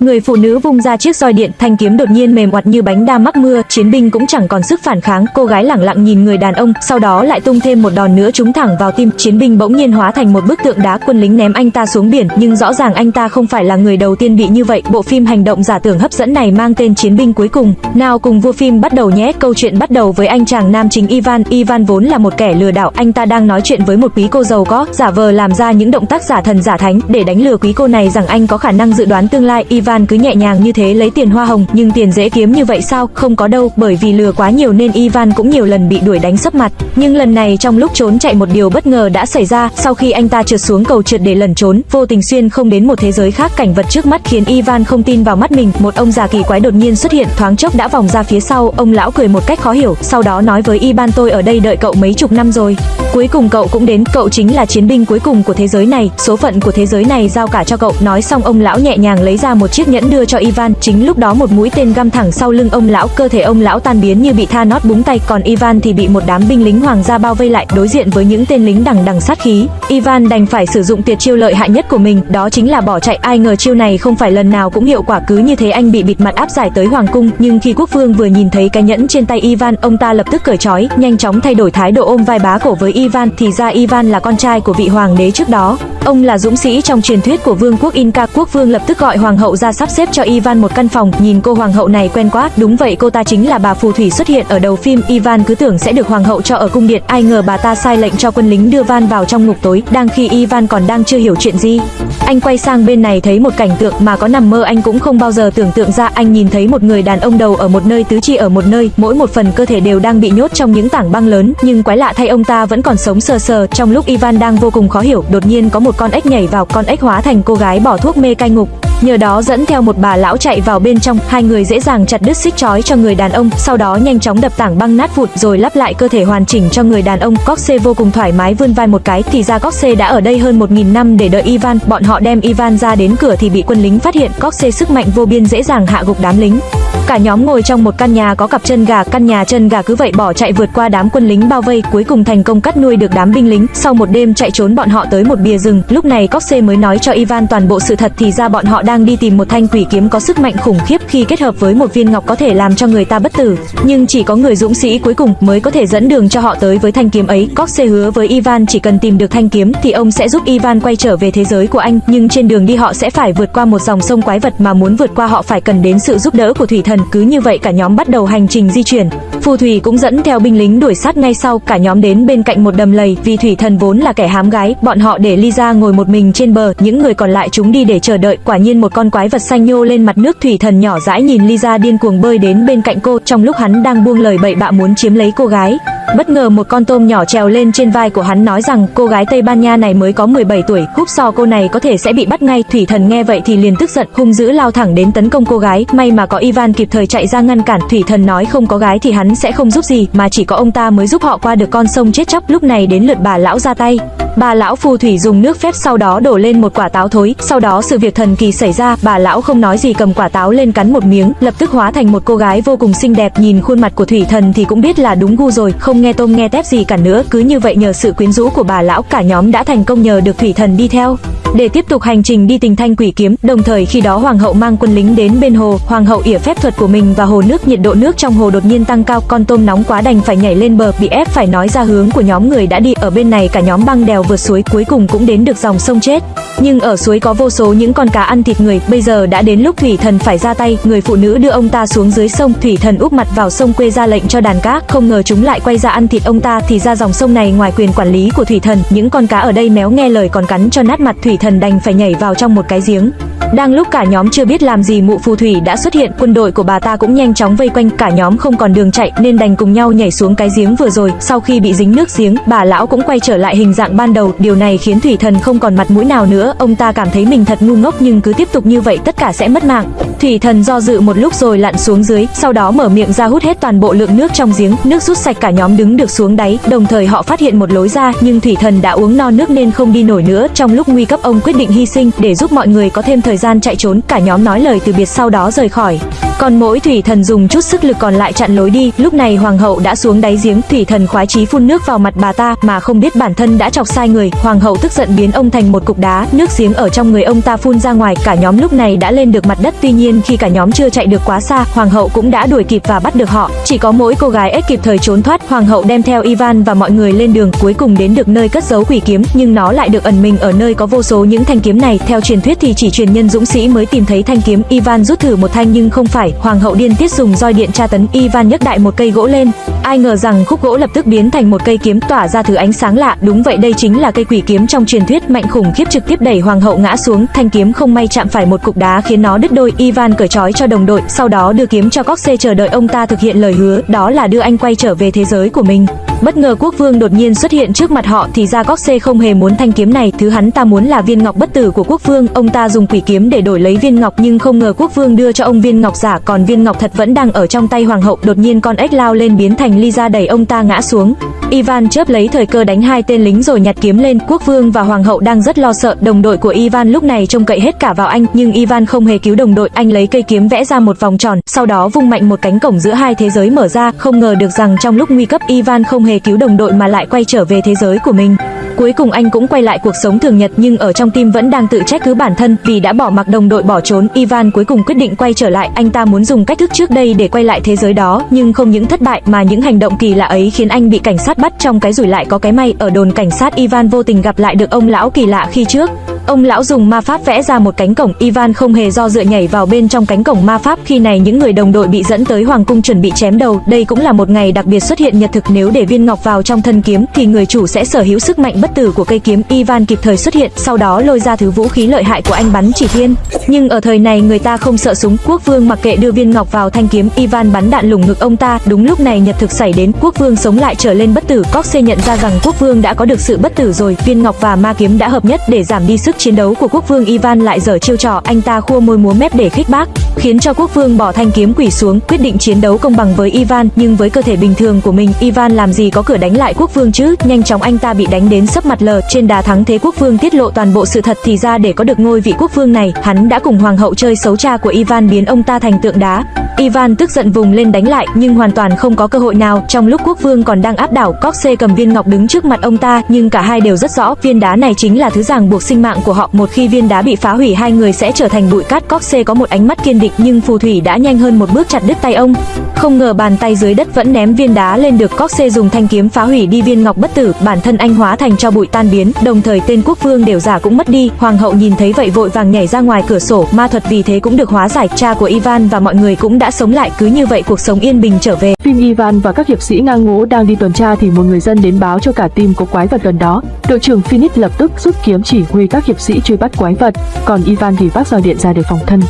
Người phụ nữ vung ra chiếc roi điện, thanh kiếm đột nhiên mềm oặt như bánh đa mắc mưa, chiến binh cũng chẳng còn sức phản kháng, cô gái lẳng lặng nhìn người đàn ông, sau đó lại tung thêm một đòn nữa trúng thẳng vào tim, chiến binh bỗng nhiên hóa thành một bức tượng đá, quân lính ném anh ta xuống biển, nhưng rõ ràng anh ta không phải là người đầu tiên bị như vậy. Bộ phim hành động giả tưởng hấp dẫn này mang tên Chiến binh cuối cùng. Nào cùng vua phim bắt đầu nhé. Câu chuyện bắt đầu với anh chàng nam chính Ivan. Ivan vốn là một kẻ lừa đảo, anh ta đang nói chuyện với một quý cô giàu có, giả vờ làm ra những động tác giả thần giả thánh để đánh lừa quý cô này rằng anh có khả năng dự đoán tương lai. Ivan Ivan cứ nhẹ nhàng như thế lấy tiền hoa hồng, nhưng tiền dễ kiếm như vậy sao? Không có đâu, bởi vì lừa quá nhiều nên Ivan cũng nhiều lần bị đuổi đánh sấp mặt. Nhưng lần này trong lúc trốn chạy một điều bất ngờ đã xảy ra, sau khi anh ta trượt xuống cầu trượt để lẩn trốn, vô tình xuyên không đến một thế giới khác, cảnh vật trước mắt khiến Ivan không tin vào mắt mình. Một ông già kỳ quái đột nhiên xuất hiện, thoáng chốc đã vòng ra phía sau, ông lão cười một cách khó hiểu, sau đó nói với Ivan tôi ở đây đợi cậu mấy chục năm rồi. Cuối cùng cậu cũng đến, cậu chính là chiến binh cuối cùng của thế giới này, số phận của thế giới này giao cả cho cậu. Nói xong ông lão nhẹ nhàng lấy ra một chiếc nhẫn đưa cho Ivan, chính lúc đó một mũi tên găm thẳng sau lưng ông lão, cơ thể ông lão tan biến như bị Thanos búng tay, còn Ivan thì bị một đám binh lính hoàng gia bao vây lại, đối diện với những tên lính đằng đằng sát khí. Ivan đành phải sử dụng tuyệt chiêu lợi hại nhất của mình, đó chính là bỏ chạy. Ai ngờ chiêu này không phải lần nào cũng hiệu quả, cứ như thế anh bị bịt mặt áp giải tới hoàng cung. Nhưng khi quốc vương vừa nhìn thấy cái nhẫn trên tay Ivan, ông ta lập tức cởi trói, nhanh chóng thay đổi thái độ ôm vai bá cổ với Ivan. Thì ra Ivan là con trai của vị hoàng đế trước đó. Ông là dũng sĩ trong truyền thuyết của vương quốc Inca. Quốc vương lập tức gọi hoàng hậu ra sắp xếp cho Ivan một căn phòng. Nhìn cô hoàng hậu này quen quá, đúng vậy cô ta chính là bà phù thủy xuất hiện ở đầu phim. Ivan cứ tưởng sẽ được hoàng hậu cho ở cung điện, ai ngờ bà ta sai lệnh cho quân lính đưa Van vào trong ngục tối. Đang khi Ivan còn đang chưa hiểu chuyện gì, anh quay sang bên này thấy một cảnh tượng mà có nằm mơ anh cũng không bao giờ tưởng tượng ra. Anh nhìn thấy một người đàn ông đầu ở một nơi, tứ chi ở một nơi, mỗi một phần cơ thể đều đang bị nhốt trong những tảng băng lớn, nhưng quái lạ thay ông ta vẫn còn sống sờ sờ. Trong lúc Ivan đang vô cùng khó hiểu, đột nhiên có một con ếch nhảy vào, con ếch hóa thành cô gái bỏ thuốc mê cai ngục. Nhờ đó dẫn theo một bà lão chạy vào bên trong, hai người dễ dàng chặt đứt xích chói cho người đàn ông, sau đó nhanh chóng đập tảng băng nát vụn rồi lắp lại cơ thể hoàn chỉnh cho người đàn ông. Coxe vô cùng thoải mái vươn vai một cái, thì ra Coxe đã ở đây hơn 1000 năm để đợi Ivan. Bọn họ đem Ivan ra đến cửa thì bị quân lính phát hiện, Coxe sức mạnh vô biên dễ dàng hạ gục đám lính. Cả nhóm ngồi trong một căn nhà có cặp chân gà, căn nhà chân gà cứ vậy bỏ chạy vượt qua đám quân lính bao vây, cuối cùng thành công cắt nuôi được đám binh lính. Sau một đêm chạy trốn bọn họ tới một bìa rừng, lúc này Coxe mới nói cho Ivan toàn bộ sự thật thì ra bọn họ đang đi tìm một thanh quỷ kiếm có sức mạnh khủng khiếp khi kết hợp với một viên ngọc có thể làm cho người ta bất tử, nhưng chỉ có người dũng sĩ cuối cùng mới có thể dẫn đường cho họ tới với thanh kiếm ấy. Coxe hứa với Ivan chỉ cần tìm được thanh kiếm thì ông sẽ giúp Ivan quay trở về thế giới của anh, nhưng trên đường đi họ sẽ phải vượt qua một dòng sông quái vật mà muốn vượt qua họ phải cần đến sự giúp đỡ của thủy thần. Cứ như vậy cả nhóm bắt đầu hành trình di chuyển. Phù thủy cũng dẫn theo binh lính đuổi sát ngay sau, cả nhóm đến bên cạnh một đầm lầy, vì thủy thần vốn là kẻ hám gái, bọn họ để Lisa ngồi một mình trên bờ, những người còn lại chúng đi để chờ đợi. Quả nhiên một con quái vật xanh nhô lên mặt nước, thủy thần nhỏ dãi nhìn Lisa điên cuồng bơi đến bên cạnh cô, trong lúc hắn đang buông lời bậy bạ muốn chiếm lấy cô gái. Bất ngờ một con tôm nhỏ trèo lên trên vai của hắn nói rằng cô gái Tây Ban Nha này mới có 17 tuổi, húp so cô này có thể sẽ bị bắt ngay. Thủy thần nghe vậy thì liền tức giận, hung dữ lao thẳng đến tấn công cô gái. May mà có Ivan kịp thời chạy ra ngăn cản. Thủy thần nói không có gái thì hắn sẽ không giúp gì, mà chỉ có ông ta mới giúp họ qua được con sông chết chóc. Lúc này đến lượt bà lão ra tay. Bà lão phù thủy dùng nước phép sau đó đổ lên một quả táo thối, sau đó sự việc thần kỳ xảy ra, bà lão không nói gì cầm quả táo lên cắn một miếng, lập tức hóa thành một cô gái vô cùng xinh đẹp, nhìn khuôn mặt của thủy thần thì cũng biết là đúng gu rồi, không nghe tôm nghe tép gì cả nữa, cứ như vậy nhờ sự quyến rũ của bà lão cả nhóm đã thành công nhờ được thủy thần đi theo để tiếp tục hành trình đi tìm thanh quỷ kiếm. Đồng thời khi đó hoàng hậu mang quân lính đến bên hồ, hoàng hậu ỉa phép thuật của mình và hồ nước, nhiệt độ nước trong hồ đột nhiên tăng cao, con tôm nóng quá đành phải nhảy lên bờ, bị ép phải nói ra hướng của nhóm người đã đi. Ở bên này cả nhóm băng đèo vượt suối, cuối cùng cũng đến được dòng sông chết. Nhưng ở suối có vô số những con cá ăn thịt người, bây giờ đã đến lúc thủy thần phải ra tay, người phụ nữ đưa ông ta xuống dưới sông, thủy thần úp mặt vào sông quê ra lệnh cho đàn cá, không ngờ chúng lại quay ra ăn thịt ông ta, thì ra dòng sông này ngoài quyền quản lý của thủy thần, những con cá ở đây méo nghe lời còn cắn cho nát mặt, thủy thần đành phải nhảy vào trong một cái giếng. Đang lúc cả nhóm chưa biết làm gì mụ phù thủy đã xuất hiện, quân đội của bà ta cũng nhanh chóng vây quanh, cả nhóm không còn đường chạy nên đành cùng nhau nhảy xuống cái giếng vừa rồi. Sau khi bị dính nước giếng, bà lão cũng quay trở lại hình dạng ban đầu, điều này khiến thủy thần không còn mặt mũi nào nữa, ông ta cảm thấy mình thật ngu ngốc nhưng cứ tiếp tục như vậy tất cả sẽ mất mạng. Thủy thần do dự một lúc rồi lặn xuống dưới, sau đó mở miệng ra hút hết toàn bộ lượng nước trong giếng, nước rút sạch cả nhóm đứng được xuống đáy, đồng thời họ phát hiện một lối ra, nhưng thủy thần đã uống no nước nên không đi nổi nữa. Trong lúc nguy cấp ông quyết định hy sinh để giúp mọi người có thêm thời gian chạy trốn, cả nhóm nói lời từ biệt sau đó rời khỏi. Còn mỗi thủy thần dùng chút sức lực còn lại chặn lối đi, lúc này hoàng hậu đã xuống đáy giếng, thủy thần khoái chí phun nước vào mặt bà ta mà không biết bản thân đã chọc sai người. Hoàng hậu tức giận biến ông thành một cục đá, nước giếng ở trong người ông ta phun ra ngoài, cả nhóm lúc này đã lên được mặt đất. Tuy nhiên khi cả nhóm chưa chạy được quá xa, hoàng hậu cũng đã đuổi kịp và bắt được họ. Chỉ có mỗi cô gái ếch kịp thời trốn thoát, hoàng hậu đem theo Ivan và mọi người lên đường, cuối cùng đến được nơi cất giấu quỷ kiếm, nhưng nó lại được ẩn mình ở nơi có vô số những thanh kiếm này. Theo truyền thuyết thì chỉ truyền nhân dũng sĩ mới tìm thấy thanh kiếm. Ivan rút thử một thanh nhưng không phải, hoàng hậu điên tiết dùng roi điện tra tấn. Ivan nhấc đại một cây gỗ lên, ai ngờ rằng khúc gỗ lập tức biến thành một cây kiếm tỏa ra thứ ánh sáng lạ. Đúng vậy, đây chính là cây quỷ kiếm trong truyền thuyết mạnh khủng khiếp trực tiếp đẩy hoàng hậu ngã xuống. Thanh kiếm không may chạm phải một cục đá khiến nó đứt đôi. Ivan cởi trói cho đồng đội, sau đó đưa kiếm cho Coxe chờ đợi ông ta thực hiện lời hứa, đó là đưa anh quay trở về thế giới của mình. Bất ngờ quốc vương đột nhiên xuất hiện trước mặt họ thì ra c không hề muốn thanh kiếm này, thứ hắn ta muốn là viên ngọc bất tử của quốc vương. Ông ta dùng quỷ kiếm để đổi lấy viên ngọc nhưng không ngờ quốc vương đưa cho ông viên ngọc giả, còn viên ngọc thật vẫn đang ở trong tay hoàng hậu. Đột nhiên con ếch lao lên biến thành ly ra đẩy ông ta ngã xuống. Ivan chớp lấy thời cơ đánh hai tên lính rồi nhặt kiếm lên. Quốc vương và hoàng hậu đang rất lo sợ. Đồng đội của Ivan lúc này trông cậy hết cả vào anh, nhưng Ivan không hề cứu đồng đội. Anh lấy cây kiếm vẽ ra một vòng tròn, sau đó vung mạnh một cánh cổng giữa hai thế giới mở ra. Không ngờ được rằng trong lúc nguy cấp Ivan không hề cứu đồng đội mà lại quay trở về thế giới của mình. Cuối cùng anh cũng quay lại cuộc sống thường nhật nhưng ở trong tim vẫn đang tự trách cứ bản thân vì đã bỏ mặc đồng đội bỏ trốn. Ivan cuối cùng quyết định quay trở lại, anh ta muốn dùng cách thức trước đây để quay lại thế giới đó, nhưng không những thất bại mà những hành động kỳ lạ ấy khiến anh bị cảnh sát bắt trong cái rủi lại có cái may. Ở đồn cảnh sát Ivan vô tình gặp lại được ông lão kỳ lạ khi trước. Ông lão dùng ma pháp vẽ ra một cánh cổng, Ivan không hề do dự nhảy vào bên trong cánh cổng ma pháp. Khi này những người đồng đội bị dẫn tới hoàng cung chuẩn bị chém đầu. Đây cũng là một ngày đặc biệt xuất hiện nhật thực nếu để viên ngọc vào trong thân kiếm thì người chủ sẽ sở hữu sức mạnh bất tử của cây kiếm. Ivan kịp thời xuất hiện, sau đó lôi ra thứ vũ khí lợi hại của anh bắn chỉ thiên. Nhưng ở thời này người ta không sợ súng, quốc vương mặc kệ đưa viên ngọc vào thanh kiếm, Ivan bắn đạn lủng ngực ông ta. Đúng lúc này nhật thực xảy đến, quốc vương sống lại trở lên bất tử. Coxe nhận ra rằng quốc vương đã có được sự bất tử rồi, viên ngọc và ma kiếm đã hợp nhất để giảm đi sức chiến đấu của quốc vương Ivan lại dở chiêu trò, anh ta khua môi múa mép để khích bác, khiến cho quốc vương bỏ thanh kiếm quỷ xuống, quyết định chiến đấu công bằng với Ivan, nhưng với cơ thể bình thường của mình, Ivan làm gì có cửa đánh lại quốc vương chứ? Nhanh chóng anh ta bị đánh đến sấp mặt lờ, trên đà thắng thế quốc vương tiết lộ toàn bộ sự thật thì ra để có được ngôi vị quốc vương này, hắn đã cùng hoàng hậu chơi xấu cha của Ivan biến ông ta thành tượng đá. Ivan tức giận vùng lên đánh lại, nhưng hoàn toàn không có cơ hội nào. Trong lúc quốc vương còn đang áp đảo, Coxe cầm viên ngọc đứng trước mặt ông ta, nhưng cả hai đều rất rõ, viên đá này chính là thứ ràng buộc sinh mạng của họ. Một khi viên đá bị phá hủy, hai người sẽ trở thành bụi cát. Coxe có một ánh mắt kiên định, nhưng phù thủy đã nhanh hơn một bước chặt đứt tay ông. Không ngờ bàn tay dưới đất vẫn ném viên đá lên được. Coxe dùng thanh kiếm phá hủy đi viên ngọc bất tử, bản thân anh hóa thành cho bụi tan biến. Đồng thời tên quốc vương đều giả cũng mất đi. Hoàng hậu nhìn thấy vậy vội vàng nhảy ra ngoài cửa sổ, ma thuật vì thế cũng được hóa giải. Cha của Ivan và mọi người cũng đã đã sống lại, cứ như vậy cuộc sống yên bình trở về. Phim Ivan và các hiệp sĩ ngang ngố đang đi tuần tra thì một người dân đến báo cho cả team có quái vật gần đó. Đội trưởng Phoenix lập tức rút kiếm chỉ huy các hiệp sĩ truy bắt quái vật, còn Ivan thì vác roi điện ra để phòng thân.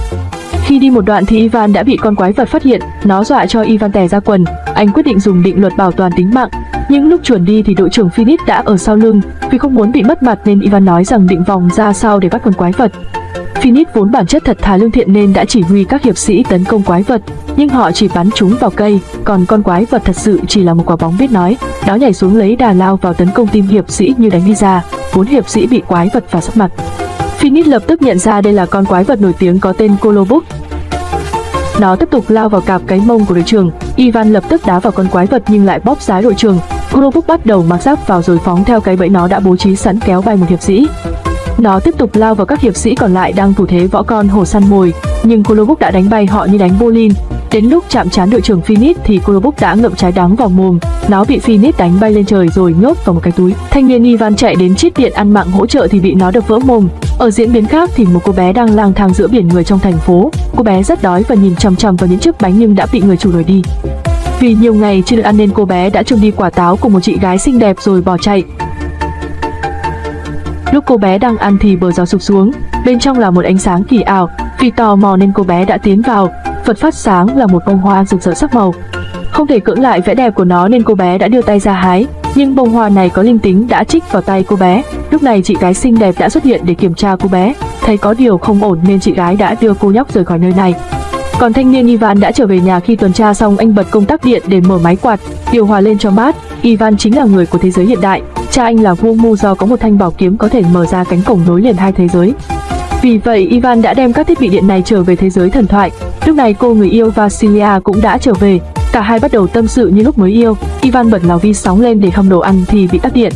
Khi đi một đoạn thì Ivan đã bị con quái vật phát hiện, nó dọa cho Ivan tè ra quần. Anh quyết định dùng định luật bảo toàn tính mạng. Nhưng lúc chuẩn đi thì đội trưởng Phoenix đã ở sau lưng, vì không muốn bị mất mặt nên Ivan nói rằng định vòng ra sau để bắt con quái vật. Phoenix vốn bản chất thật thà lương thiện nên đã chỉ huy các hiệp sĩ tấn công quái vật, nhưng họ chỉ bắn chúng vào cây, còn con quái vật thật sự chỉ là một quả bóng biết nói. Nó nhảy xuống lấy đà lao vào tấn công tim hiệp sĩ như đánh đi ra, bốn hiệp sĩ bị quái vật phá sắc mặt. Phoenix lập tức nhận ra đây là con quái vật nổi tiếng có tên Kolobuk. Nó tiếp tục lao vào cạp cái mông của đội trưởng. Ivan lập tức đá vào con quái vật nhưng lại bóp giá đội trưởng. Kolobuk bắt đầu mặc giáp vào rồi phóng theo cái bẫy nó đã bố trí sẵn kéo bay một hiệp sĩ. Nó tiếp tục lao vào các hiệp sĩ còn lại đang thủ thế võ con hổ săn mồi, nhưng Kolobuk đã đánh bay họ như đánh bowling. Đến lúc chạm trán đội trưởng Phoenix thì Kolobuk đã ngậm trái đắng vào mồm, nó bị Phoenix đánh bay lên trời rồi nhốt vào một cái túi. Thanh niên Ivan chạy đến chiếc điện ăn mạng hỗ trợ thì bị nó đập vỡ mồm. Ở diễn biến khác thì một cô bé đang lang thang giữa biển người trong thành phố. Cô bé rất đói và nhìn chằm chằm vào những chiếc bánh nhưng đã bị người chủ đuổi đi. Vì nhiều ngày chưa được ăn nên cô bé đã trông đi quả táo của một chị gái xinh đẹp rồi bỏ chạy. Lúc cô bé đang ăn thì bờ rào sụp xuống, bên trong là một ánh sáng kỳ ảo. Vì tò mò nên cô bé đã tiến vào, vật phát sáng là một bông hoa rực rỡ sắc màu. Không thể cưỡng lại vẻ đẹp của nó nên cô bé đã đưa tay ra hái, nhưng bông hoa này có linh tính đã trích vào tay cô bé. Lúc này chị gái xinh đẹp đã xuất hiện để kiểm tra cô bé, thấy có điều không ổn nên chị gái đã đưa cô nhóc rời khỏi nơi này. Còn thanh niên Ivan đã trở về nhà khi tuần tra xong anh bật công tắc điện để mở máy quạt, điều hòa lên cho mát. Ivan chính là người của thế giới hiện đại, cha anh là vua Mu do có một thanh bảo kiếm có thể mở ra cánh cổng nối liền hai thế giới. Vì vậy, Ivan đã đem các thiết bị điện này trở về thế giới thần thoại. Lúc này cô người yêu Vasilia cũng đã trở về. Cả hai bắt đầu tâm sự như lúc mới yêu. Ivan bật lò vi sóng lên để hâm đồ ăn thì bị tắt điện.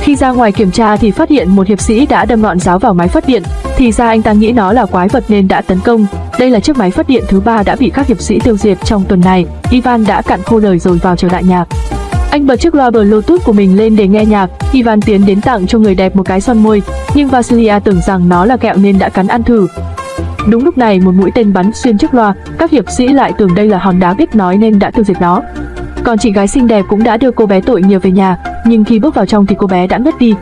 Khi ra ngoài kiểm tra thì phát hiện một hiệp sĩ đã đâm ngọn giáo vào máy phát điện. Thì ra anh ta nghĩ nó là quái vật nên đã tấn công. Đây là chiếc máy phát điện thứ ba đã bị các hiệp sĩ tiêu diệt trong tuần này. Ivan đã cạn khô lời rồi vào trở lại nhạc. Anh bật chiếc loa Bluetooth của mình lên để nghe nhạc. Ivan tiến đến tặng cho người đẹp một cái son môi, nhưng Vasilia tưởng rằng nó là kẹo nên đã cắn ăn thử. Đúng lúc này một mũi tên bắn xuyên chiếc loa, các hiệp sĩ lại tưởng đây là hòn đá biết nói nên đã tiêu diệt nó. Còn chị gái xinh đẹp cũng đã đưa cô bé tội nghiệp về nhà, nhưng khi bước vào trong thì cô bé đã ngất đi.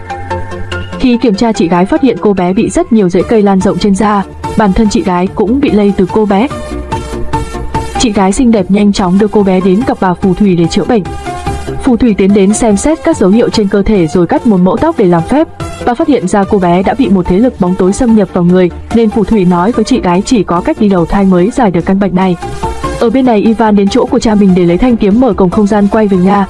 Khi kiểm tra chị gái phát hiện cô bé bị rất nhiều rễ cây lan rộng trên da, bản thân chị gái cũng bị lây từ cô bé. Chị gái xinh đẹp nhanh chóng đưa cô bé đến gặp bà phù thủy để chữa bệnh. Phù thủy tiến đến xem xét các dấu hiệu trên cơ thể rồi cắt một mẫu tóc để làm phép. Bà phát hiện ra cô bé đã bị một thế lực bóng tối xâm nhập vào người, nên phù thủy nói với chị gái chỉ có cách đi đầu thai mới giải được căn bệnh này. Ở bên này Ivan đến chỗ của cha mình để lấy thanh kiếm mở cổng không gian quay về nhà.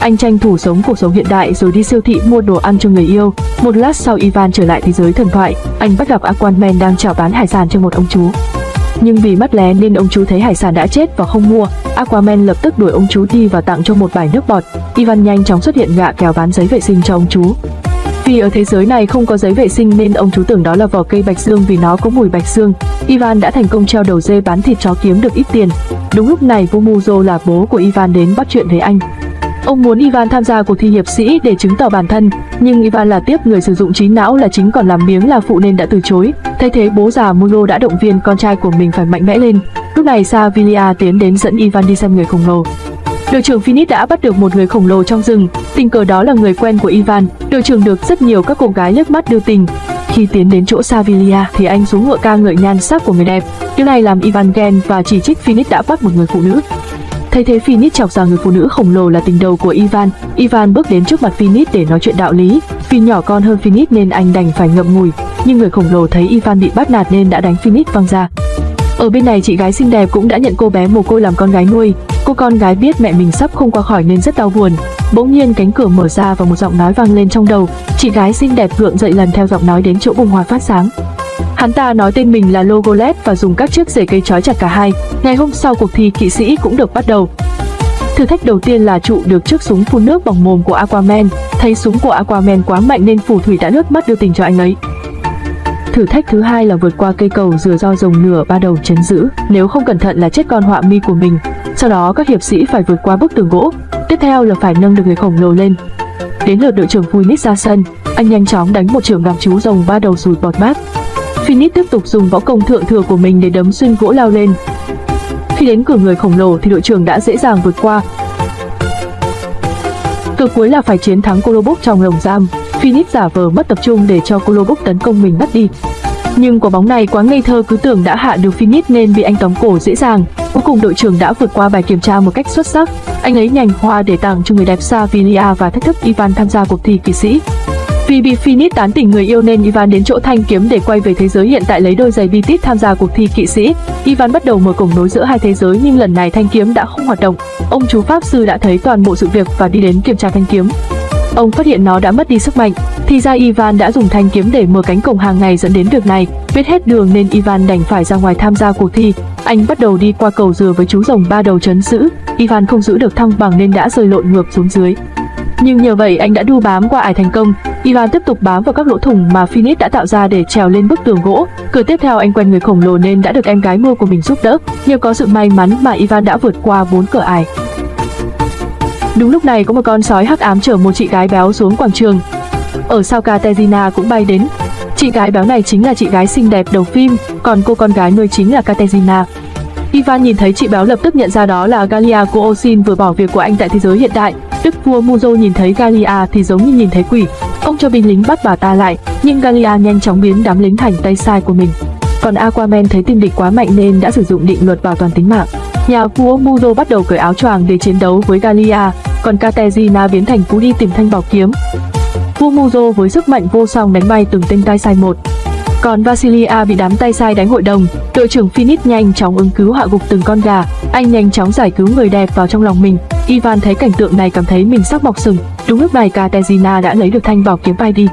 Anh tranh thủ sống cuộc sống hiện đại rồi đi siêu thị mua đồ ăn cho người yêu. Một lát sau Ivan trở lại thế giới thần thoại, anh bắt gặp Aquaman đang chào bán hải sản cho một ông chú. Nhưng vì mắt lé nên ông chú thấy hải sản đã chết và không mua. Aquaman lập tức đuổi ông chú đi và tặng cho một bài nước bọt. Ivan nhanh chóng xuất hiện gạ kéo bán giấy vệ sinh cho ông chú. Vì ở thế giới này không có giấy vệ sinh nên ông chú tưởng đó là vỏ cây bạch dương vì nó có mùi bạch dương. Ivan đã thành công treo đầu dê bán thịt chó kiếm được ít tiền. Đúng lúc này Vumuzo là bố của Ivan đến bắt chuyện với anh. Ông muốn Ivan tham gia cuộc thi hiệp sĩ để chứng tỏ bản thân, nhưng Ivan là tiếp người sử dụng trí não là chính còn làm miếng là phụ nên đã từ chối. Thay thế bố già Mulo đã động viên con trai của mình phải mạnh mẽ lên. Lúc này Savilia tiến đến dẫn Ivan đi xem người khổng lồ. Đội trưởng Phoenix đã bắt được một người khổng lồ trong rừng, tình cờ đó là người quen của Ivan. Đội trưởng được rất nhiều các cô gái liếc mắt đưa tình. Khi tiến đến chỗ Savilia thì anh xuống ngựa ca ngợi nhan sắc của người đẹp. Điều này làm Ivan ghen và chỉ trích Phoenix đã bắt một người phụ nữ. Thấy thế Phoenix chọc rằng người phụ nữ khổng lồ là tình đầu của Ivan. Ivan bước đến trước mặt Phoenix để nói chuyện đạo lý. Vì nhỏ con hơn Phoenix nên anh đành phải ngậm ngùi. Nhưng người khổng lồ thấy Ivan bị bắt nạt nên đã đánh Phoenix văng ra. Ở bên này chị gái xinh đẹp cũng đã nhận cô bé mồ côi làm con gái nuôi. Cô con gái biết mẹ mình sắp không qua khỏi nên rất đau buồn. Bỗng nhiên cánh cửa mở ra và một giọng nói vang lên trong đầu. Chị gái xinh đẹp gượng dậy lần theo giọng nói đến chỗ bùng hòa phát sáng. Hắn ta nói tên mình là Logolet và dùng các chiếc rễ cây trói chặt cả hai. Ngày hôm sau cuộc thi kỵ sĩ cũng được bắt đầu. Thử thách đầu tiên là trụ được chiếc súng phun nước bằng mồm của Aquaman. Thấy súng của Aquaman quá mạnh nên phù thủy đã nước mắt đưa tình cho anh ấy. Thử thách thứ hai là vượt qua cây cầu dừa do rồng nửa ba đầu chấn giữ, nếu không cẩn thận là chết con họa mi của mình. Sau đó các hiệp sĩ phải vượt qua bức tường gỗ. Tiếp theo là phải nâng được người khổng lồ lên. Đến lượt đội trưởng Phoenix ra sân, anh nhanh chóng đánh một trường làm chú rồng ba đầu sùi bọt mát. Phoenix tiếp tục dùng võ công thượng thừa của mình để đấm xuyên gỗ lao lên. Khi đến cửa người khổng lồ thì đội trưởng đã dễ dàng vượt qua. Cực cuối là phải chiến thắng Colobok trong lồng giam. Phoenix giả vờ mất tập trung để cho Colobok tấn công mình bắt đi. Nhưng quả bóng này quá ngây thơ cứ tưởng đã hạ được Phoenix nên bị anh tóm cổ dễ dàng. Cuối cùng đội trưởng đã vượt qua bài kiểm tra một cách xuất sắc. Anh ấy nhành hoa để tặng cho người đẹp Savilia và thách thức Ivan tham gia cuộc thi kỵ sĩ. Vì bị Phoenix tán tỉnh người yêu nên Ivan đến chỗ thanh kiếm để quay về thế giới hiện tại lấy đôi giày Beatit tham gia cuộc thi kỵ sĩ. Ivan bắt đầu mở cổng nối giữa hai thế giới nhưng lần này thanh kiếm đã không hoạt động. Ông chú pháp sư đã thấy toàn bộ sự việc và đi đến kiểm tra thanh kiếm. Ông phát hiện nó đã mất đi sức mạnh. Thì ra Ivan đã dùng thanh kiếm để mở cánh cổng hàng ngày dẫn đến việc này. Biết hết đường nên Ivan đành phải ra ngoài tham gia cuộc thi. Anh bắt đầu đi qua cầu dừa với chú rồng ba đầu chấn giữ. Ivan không giữ được thăng bằng nên đã rơi lộn ngược xuống dưới. Nhưng nhờ vậy anh đã đu bám qua ải thành công. Ivan tiếp tục bám vào các lỗ thủng mà Phoenix đã tạo ra để trèo lên bức tường gỗ. Cửa tiếp theo anh quen người khổng lồ nên đã được em gái mua của mình giúp đỡ. Nhờ có sự may mắn mà Ivan đã vượt qua bốn cửa ải. Đúng lúc này có một con sói hắc ám chở một chị gái béo xuống quảng trường. Ở sau Katerina cũng bay đến. Chị gái béo này chính là chị gái xinh đẹp đầu phim, còn cô con gái nuôi chính là Katerina. Ivan nhìn thấy chị béo lập tức nhận ra đó là Galia của Osin vừa bỏ việc của anh tại thế giới hiện đại. Đức vua Muzo nhìn thấy Galia thì giống như nhìn thấy quỷ. Ông cho binh lính bắt bà ta lại, nhưng Galia nhanh chóng biến đám lính thành tay sai của mình. Còn Aquaman thấy tim địch quá mạnh nên đã sử dụng định luật bảo toàn tính mạng. Nhà vua Muzo bắt đầu cởi áo choàng để chiến đấu với Galia, còn Katerina biến thành cú đi tìm thanh bảo kiếm. Vua Muzo với sức mạnh vô song đánh bay từng tên tay sai một. Còn Vasilia bị đám tay sai đánh hội đồng, đội trưởng Phoenix nhanh chóng ứng cứu hạ gục từng con gà, anh nhanh chóng giải cứu người đẹp vào trong lòng mình. Ivan thấy cảnh tượng này cảm thấy mình sắp mọc sừng. Đúng lúc này Katerina đã lấy được thanh bảo kiếm bay đi.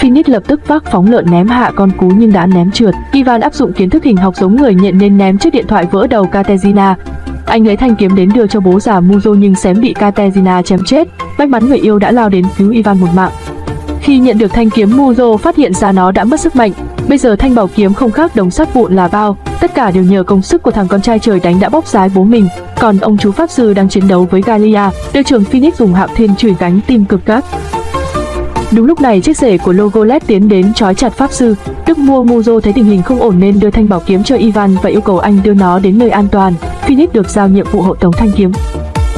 Phoenix lập tức vác phóng lợn ném hạ con cú nhưng đã ném trượt. Ivan áp dụng kiến thức hình học giống người nhận nên ném chiếc điện thoại vỡ đầu Katerina. Anh lấy thanh kiếm đến đưa cho bố già Muzo nhưng xém bị Katerina chém chết. May mắn người yêu đã lao đến cứu Ivan một mạng. Khi nhận được thanh kiếm Muzo phát hiện ra nó đã mất sức mạnh. Bây giờ thanh bảo kiếm không khác đống sắt vụn là bao, tất cả đều nhờ công sức của thằng con trai trời đánh đã bóc rái bố mình. Còn ông chú pháp sư đang chiến đấu với Galia, đội trưởng Phoenix dùng hạo thiên chửi gánh tim cực gắt. Đúng lúc này chiếc rể của Logolet tiến đến trói chặt pháp sư. Đức mua Muzo thấy tình hình không ổn nên đưa thanh bảo kiếm cho Ivan và yêu cầu anh đưa nó đến nơi an toàn. Phoenix được giao nhiệm vụ hộ tống thanh kiếm.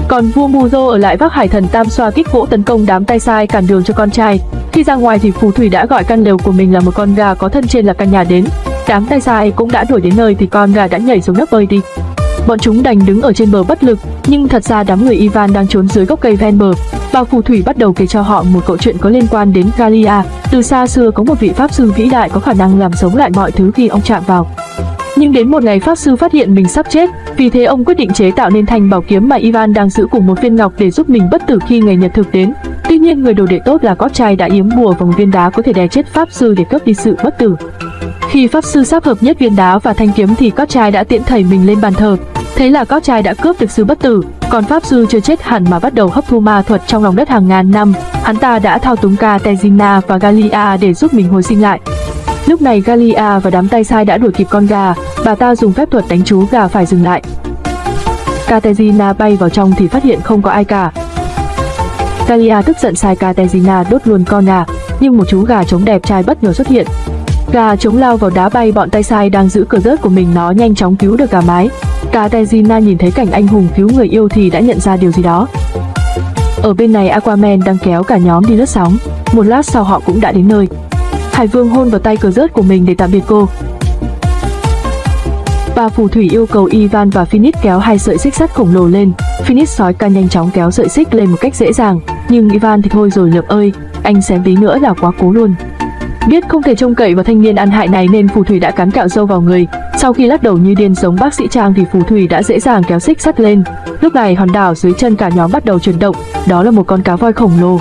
Còn vua Muzo ở lại vác hải thần tam xoa kích gỗ tấn công đám tay sai cản đường cho con trai. Khi ra ngoài thì phù thủy đã gọi căn lều của mình là một con gà có thân trên là căn nhà đến. Đám tay sai cũng đã đuổi đến nơi thì con gà đã nhảy xuống nước bơi đi. Bọn chúng đành đứng ở trên bờ bất lực, nhưng thật ra đám người Ivan đang trốn dưới gốc cây ven bờ. Bà phù thủy bắt đầu kể cho họ một câu chuyện có liên quan đến Galia. Từ xa xưa có một vị pháp sư vĩ đại có khả năng làm sống lại mọi thứ khi ông chạm vào. Nhưng đến một ngày pháp sư phát hiện mình sắp chết, vì thế ông quyết định chế tạo nên thanh bảo kiếm mà Ivan đang giữ cùng một viên ngọc để giúp mình bất tử khi ngày nhật thực đến. Tuy nhiên người đồ đệ tốt là cót trai đã yếm bùa vòng viên đá có thể đè chết pháp sư để cướp đi sự bất tử. Khi pháp sư sắp hợp nhất viên đá và thanh kiếm thì cót trai đã tiễn thầy mình lên bàn thờ. Thế là cót trai đã cướp được sự bất tử, còn pháp sư chưa chết hẳn mà bắt đầu hấp thu ma thuật trong lòng đất hàng ngàn năm. Hắn ta đã thao túng Ca Tezina và Galia để giúp mình hồi sinh lại. Lúc này Galia và đám tay sai đã đuổi kịp con gà, bà ta dùng phép thuật đánh chú gà phải dừng lại. Katerina bay vào trong thì phát hiện không có ai cả. Galia tức giận sai Katezina đốt luôn con gà, nhưng một chú gà trống đẹp trai bất ngờ xuất hiện. Gà trống lao vào đá bay bọn tay sai đang giữ cờ rớt của mình nó nhanh chóng cứu được gà mái. Katezina nhìn thấy cảnh anh hùng cứu người yêu thì đã nhận ra điều gì đó. Ở bên này Aquaman đang kéo cả nhóm đi lướt sóng. Một lát sau họ cũng đã đến nơi. Hải Vương hôn vào tay cờ rớt của mình để tạm biệt cô. Bà phù thủy yêu cầu Ivan và Phoenix kéo hai sợi xích sắt khổng lồ lên. Phoenix sói ca nhanh chóng kéo sợi xích lên một cách dễ dàng, nhưng Ivan thì thôi rồi lượm ơi, anh xém tí nữa là quá cố luôn. Biết không thể trông cậy vào thanh niên ăn hại này nên phù thủy đã cắn cạo dâu vào người. Sau khi lắc đầu như điên giống bác sĩ Trang thì phù thủy đã dễ dàng kéo xích sắt lên. Lúc này hòn đảo dưới chân cả nhóm bắt đầu chuyển động, đó là một con cá voi khổng lồ.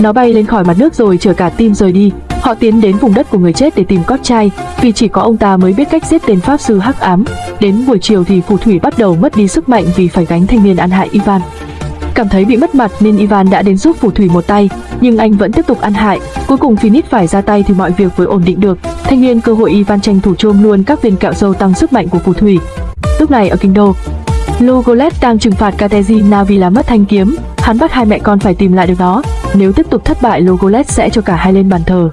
Nó bay lên khỏi mặt nước rồi chở cả tim rời đi. Họ tiến đến vùng đất của người chết để tìm cót trai, vì chỉ có ông ta mới biết cách giết tên pháp sư hắc ám. Đến buổi chiều thì phù thủy bắt đầu mất đi sức mạnh vì phải gánh thanh niên ăn hại Ivan. Cảm thấy bị mất mặt nên Ivan đã đến giúp phù thủy một tay, nhưng anh vẫn tiếp tục ăn hại. Cuối cùng Phoenix phải ra tay thì mọi việc mới ổn định được. Thanh niên cơ hội Ivan tranh thủ chôm luôn các viên kẹo dâu tăng sức mạnh của phù thủy. Lúc này ở kinh đô, Logolet đang trừng phạt Katezina vì làm mất thanh kiếm. Hắn bắt hai mẹ con phải tìm lại được nó. Nếu tiếp tục thất bại, Logolet sẽ cho cả hai lên bàn thờ.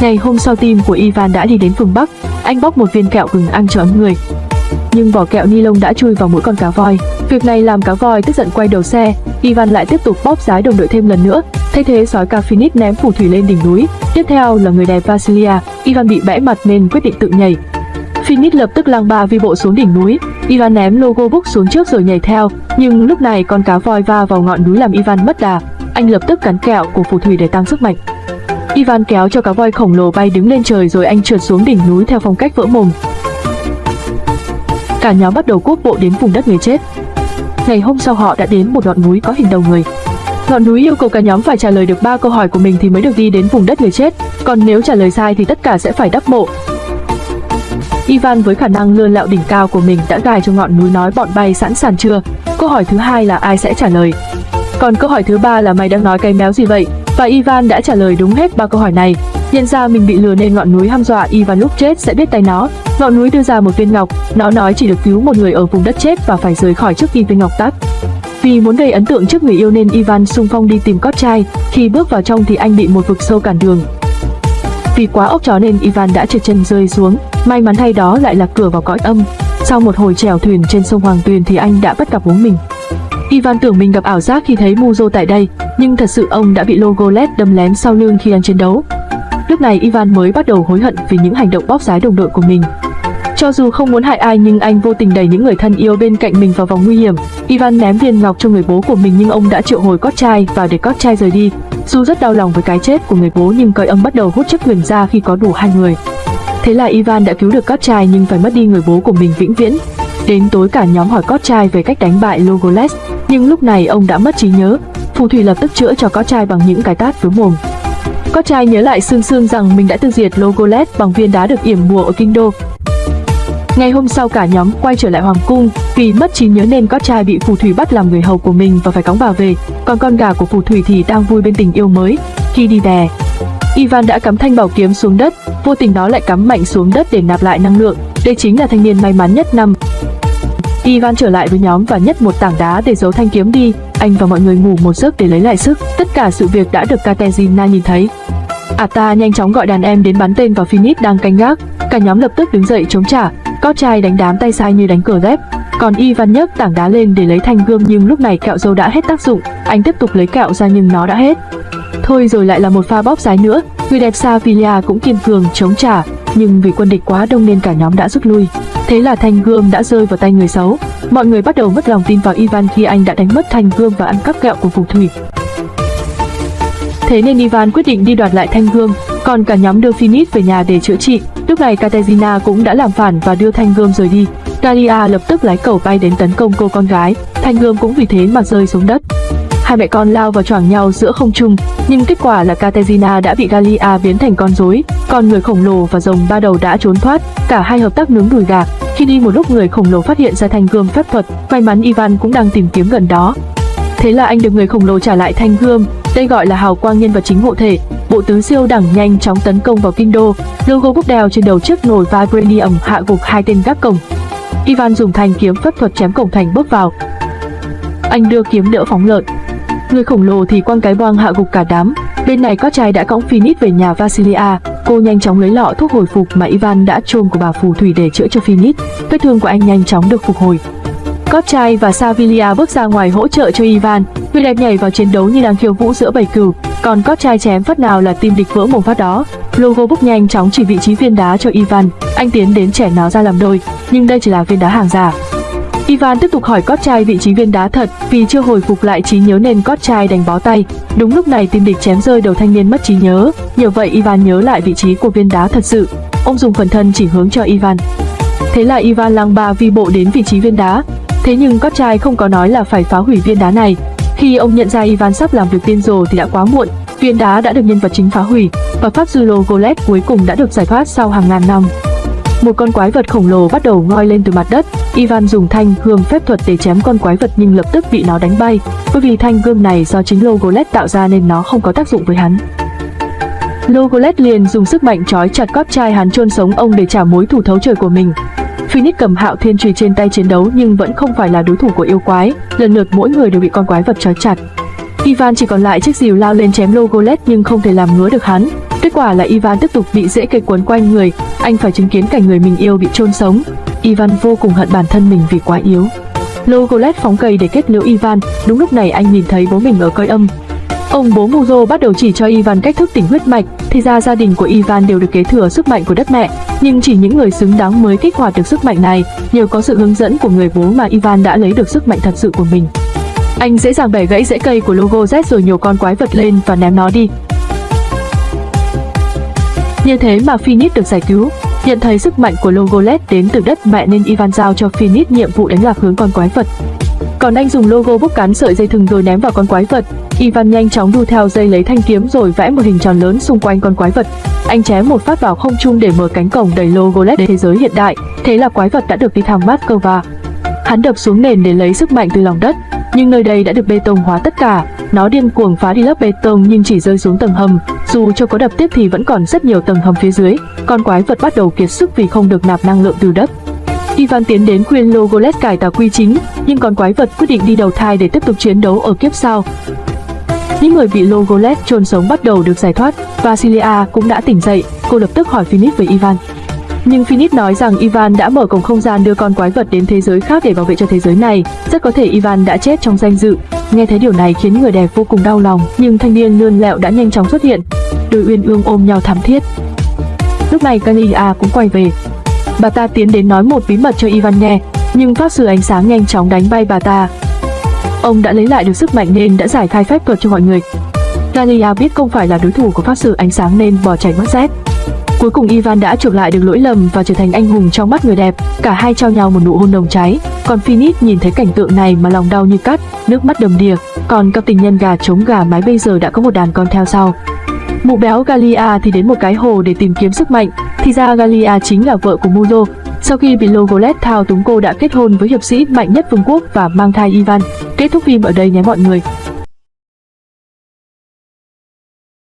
Ngày hôm sau team của Ivan đã đi đến phương Bắc. Anh bóc một viên kẹo gừng ăn cho ấm người. Nhưng vỏ kẹo ni lông đã chui vào mũi con cá voi. Việc này làm cá voi tức giận quay đầu xe. Ivan lại tiếp tục bóp giái đồng đội thêm lần nữa. Thay thế sói ca Phoenix ném phù thủy lên đỉnh núi. Tiếp theo là người đẹp Vasilia. Ivan bị bẽ mặt nên quyết định tự nhảy. Phoenix lập tức lang ba vi bộ xuống đỉnh núi. Ivan ném logo book xuống trước rồi nhảy theo. Nhưng lúc này con cá voi va vào ngọn núi làm Ivan mất đà. Anh lập tức cắn kẹo của phù thủy để tăng sức mạnh. Ivan kéo cho cá voi khổng lồ bay đứng lên trời rồi anh trượt xuống đỉnh núi theo phong cách vỡ mồm. Cả nhóm bắt đầu cuốc bộ đến vùng đất người chết. Ngày hôm sau họ đã đến một ngọn núi có hình đầu người. Ngọn núi yêu cầu cả nhóm phải trả lời được ba câu hỏi của mình thì mới được đi đến vùng đất người chết, còn nếu trả lời sai thì tất cả sẽ phải đắp mộ. Ivan với khả năng lươn lạo đỉnh cao của mình đã gài cho ngọn núi nói bọn bay sẵn sàng chưa. Câu hỏi thứ hai là ai sẽ trả lời. Còn câu hỏi thứ ba là mày đang nói cái méo gì vậy? Và Ivan đã trả lời đúng hết ba câu hỏi này. Nhận ra mình bị lừa nên ngọn núi hăm dọa Ivan lúc chết sẽ biết tay nó. Ngọn núi đưa ra một viên ngọc, nó nói chỉ được cứu một người ở vùng đất chết và phải rời khỏi trước khi viên ngọc tắt. Vì muốn gây ấn tượng trước người yêu nên Ivan xung phong đi tìm cót trai, khi bước vào trong thì anh bị một vực sâu cản đường. Vì quá ốc chó nên Ivan đã trượt chân rơi xuống, may mắn thay đó lại là cửa vào cõi âm. Sau một hồi trèo thuyền trên sông Hoàng Tuyền thì anh đã bắt gặp bố mình. Ivan tưởng mình gặp ảo giác khi thấy Muzo tại đây, nhưng thật sự ông đã bị Logoled đâm lén sau lưng khi đang chiến đấu. Lúc này Ivan mới bắt đầu hối hận vì những hành động bóp rái đồng đội của mình. Cho dù không muốn hại ai nhưng anh vô tình đẩy những người thân yêu bên cạnh mình vào vòng nguy hiểm. Ivan ném viên ngọc cho người bố của mình nhưng ông đã triệu hồi cót trai và để cót trai rời đi. Dù rất đau lòng với cái chết của người bố nhưng cõi âm bắt đầu hút chất quyền ra khi có đủ hai người. Thế là Ivan đã cứu được cót trai nhưng phải mất đi người bố của mình vĩnh viễn. Đến tối cả nhóm hỏi cót trai về cách đánh bại Logoles, nhưng lúc này ông đã mất trí nhớ. Phù thủy lập tức chữa cho có trai bằng những cái tát với mồm. Có trai nhớ lại sương sương rằng mình đã tiêu diệt Logolet bằng viên đá được yểm bùa ở kinh đô. Ngày hôm sau cả nhóm quay trở lại hoàng cung, vì mất trí nhớ nên có trai bị phù thủy bắt làm người hầu của mình và phải cõng bà về, còn con gà của phù thủy thì đang vui bên tình yêu mới. Khi đi đè, Ivan đã cắm thanh bảo kiếm xuống đất, vô tình nó lại cắm mạnh xuống đất để nạp lại năng lượng. Đây chính là thanh niên may mắn nhất năm. Ivan trở lại với nhóm và nhấc một tảng đá để giấu thanh kiếm đi. Anh và mọi người ngủ một giấc để lấy lại sức. Tất cả sự việc đã được Katerina nhìn thấy. Ata nhanh chóng gọi đàn em đến bắn tên vào Phoenix đang canh gác. Cả nhóm lập tức đứng dậy chống trả. Có trai đánh đám tay sai như đánh cờ ghép. Còn Ivan nhấc tảng đá lên để lấy thanh gươm nhưng lúc này kẹo dâu đã hết tác dụng. Anh tiếp tục lấy kẹo ra nhưng nó đã hết. Thôi rồi lại là một pha bóp dài nữa. Người đẹp Savilia cũng kiên cường chống trả, nhưng vì quân địch quá đông nên cả nhóm đã rút lui. Thế là thanh gươm đã rơi vào tay người xấu. Mọi người bắt đầu mất lòng tin vào Ivan khi anh đã đánh mất thanh gươm và ăn cắp kẹo của phù thủy. Thế nên Ivan quyết định đi đoạt lại thanh gươm, còn cả nhóm đưa Phoenix về nhà để chữa trị. Lúc này Katerina cũng đã làm phản và đưa thanh gươm rời đi. Daria lập tức lái cầu bay đến tấn công cô con gái, thanh gươm cũng vì thế mà rơi xuống đất. Hai mẹ con lao vào choảng nhau giữa không trung, nhưng kết quả là Katerina đã bị Galia biến thành con rối, còn người khổng lồ và rồng ba đầu đã trốn thoát. Cả hai hợp tác nướng đùi gà. Khi đi một lúc người khổng lồ phát hiện ra thanh gươm phép thuật, may mắn Ivan cũng đang tìm kiếm gần đó. Thế là anh được người khổng lồ trả lại thanh gươm, đây gọi là hào quang nhân vật chính hộ thể. Bộ tứ siêu đẳng nhanh chóng tấn công vào kinh đô, logo bốc đèo trên đầu chiếc nồi vibranium hạ gục hai tên gác cổng. Ivan dùng thanh kiếm phép thuật chém cổng thành bước vào. Anh đưa kiếm đỡ phóng lợn, Người khổng lồ thì quăng cái boang hạ gục cả đám. Bên này có trai đã cõng Phoenix về nhà Vasilia. Cô nhanh chóng lấy lọ thuốc hồi phục mà Ivan đã trôn của bà phù thủy để chữa cho Phoenix. Vết thương của anh nhanh chóng được phục hồi. Cót trai và Savilia bước ra ngoài hỗ trợ cho Ivan. Người đẹp nhảy vào chiến đấu như đang khiêu vũ giữa bầy cừu, còn cót trai chém phát nào là tim địch vỡ mồm phát đó. Logo bốc nhanh chóng chỉ vị trí viên đá cho Ivan. Anh tiến đến chẻ nó ra làm đôi, nhưng đây chỉ là viên đá hàng giả. Ivan tiếp tục hỏi cót trai vị trí viên đá thật, vì chưa hồi phục lại trí nhớ nên cót trai đành bó tay. Đúng lúc này tim địch chém rơi đầu thanh niên mất trí nhớ, nhờ vậy Ivan nhớ lại vị trí của viên đá thật sự. Ông dùng phần thân chỉ hướng cho Ivan. Thế là Ivan lang ba vi bộ đến vị trí viên đá. Thế nhưng cót trai không có nói là phải phá hủy viên đá này. Khi ông nhận ra Ivan sắp làm việc tiên rồ thì đã quá muộn. Viên đá đã được nhân vật chính phá hủy và pháp sư Golet cuối cùng đã được giải thoát sau hàng ngàn năm. Một con quái vật khổng lồ bắt đầu ngoi lên từ mặt đất. Ivan dùng thanh gương phép thuật để chém con quái vật nhưng lập tức bị nó đánh bay. Bởi vì thanh gương này do chính Logolet tạo ra nên nó không có tác dụng với hắn. Logolet liền dùng sức mạnh trói chặt cóp trai hắn chôn sống ông để trả mối thù thấu trời của mình. Phoenix cầm hạo thiên trùy trên tay chiến đấu nhưng vẫn không phải là đối thủ của yêu quái, lần lượt mỗi người đều bị con quái vật trói chặt. Ivan chỉ còn lại chiếc rìu lao lên chém Logolet nhưng không thể làm ngứa được hắn. Kết quả là Ivan tiếp tục bị rễ cây quấn quanh người, anh phải chứng kiến cảnh người mình yêu bị chôn sống. Ivan vô cùng hận bản thân mình vì quá yếu. Logolet phóng cây để kết liễu Ivan, đúng lúc này anh nhìn thấy bố mình ở coi âm. Ông bố Muzo bắt đầu chỉ cho Ivan cách thức tỉnh huyết mạch, thì ra gia đình của Ivan đều được kế thừa sức mạnh của đất mẹ, nhưng chỉ những người xứng đáng mới kích hoạt được sức mạnh này, nhờ có sự hướng dẫn của người bố mà Ivan đã lấy được sức mạnh thật sự của mình. Anh dễ dàng bẻ gãy rễ cây của logo Z rồi nhổ con quái vật lên và ném nó đi. Như thế mà Phoenix được giải cứu. Nhận thấy sức mạnh của Logolet đến từ đất mẹ nên Ivan giao cho Phoenix nhiệm vụ đánh lạc hướng con quái vật. Còn anh dùng logo bốc cán sợi dây thừng rồi ném vào con quái vật. Ivan nhanh chóng đu theo dây lấy thanh kiếm rồi vẽ một hình tròn lớn xung quanh con quái vật. Anh chém một phát vào không trung để mở cánh cổng đẩy logo LED đến thế giới hiện đại. Thế là quái vật đã được đi thăm Moscow. Hắn đập xuống nền để lấy sức mạnh từ lòng đất, nhưng nơi đây đã được bê tông hóa tất cả. Nó điên cuồng phá đi lớp bê tông nhưng chỉ rơi xuống tầng hầm. Dù cho có đập tiếp thì vẫn còn rất nhiều tầng hầm phía dưới. Con quái vật bắt đầu kiệt sức vì không được nạp năng lượng từ đất. Ivan tiến đến khuyên Logolet cải tà quy chính, nhưng con quái vật quyết định đi đầu thai để tiếp tục chiến đấu ở kiếp sau. Những người bị Logolet chôn sống bắt đầu được giải thoát, Vasilia cũng đã tỉnh dậy, cô lập tức hỏi Phoenix về Ivan. Nhưng Phoenix nói rằng Ivan đã mở cổng không gian đưa con quái vật đến thế giới khác để bảo vệ cho thế giới này. Rất có thể Ivan đã chết trong danh dự. Nghe thấy điều này khiến người đẹp vô cùng đau lòng, nhưng thanh niên lươn lẹo đã nhanh chóng xuất hiện. Đôi uyên ương ôm nhau thắm thiết. Lúc này Kalia cũng quay về. Bà ta tiến đến nói một bí mật cho Ivan nghe, nhưng pháp sư ánh sáng nhanh chóng đánh bay bà ta. Ông đã lấy lại được sức mạnh nên đã giải khai phép thuật cho mọi người. Kalia biết không phải là đối thủ của pháp sư ánh sáng nên bỏ chạy mất dép. Cuối cùng Ivan đã chuộc lại được lỗi lầm và trở thành anh hùng trong mắt người đẹp. Cả hai trao nhau một nụ hôn nồng cháy. Còn Phoenix nhìn thấy cảnh tượng này mà lòng đau như cắt, nước mắt đầm đìa. Còn cặp tình nhân gà trống gà mái bây giờ đã có một đàn con theo sau. Mụ béo Galia thì đến một cái hồ để tìm kiếm sức mạnh, thì ra Galia chính là vợ của Mulo. Sau khi bị Logolet thao túng cô đã kết hôn với hiệp sĩ mạnh nhất vương quốc và mang thai Ivan. Kết thúc phim ở đây nhé mọi người.